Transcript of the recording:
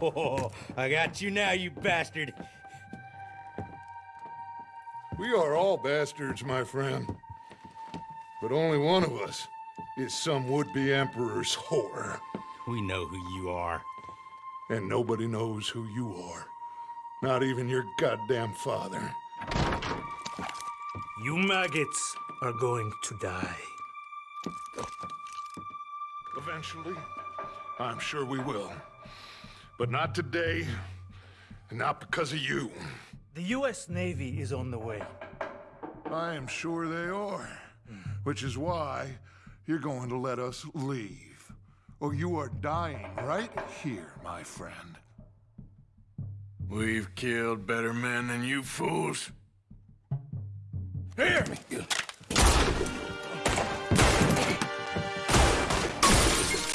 Oh, I got you now, you bastard. We are all bastards, my friend. But only one of us is some would-be emperor's whore. We know who you are. And nobody knows who you are. Not even your goddamn father. You maggots are going to die. Eventually, I'm sure we will. But not today, and not because of you. The U.S. Navy is on the way. I am sure they are. Which is why you're going to let us leave. Or you are dying right here, my friend. We've killed better men than you fools. Hear me!